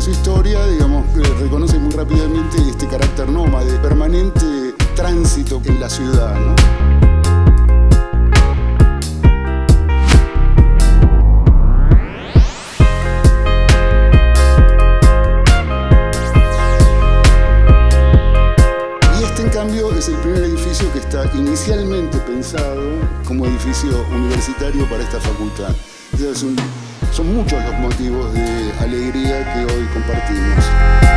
su historia, digamos, reconoce muy rápidamente este carácter nómade, permanente tránsito en la ciudad. Y este, es el primer edificio que está inicialmente pensado como edificio universitario para esta facultad. Son muchos los motivos de alegría que hoy compartimos.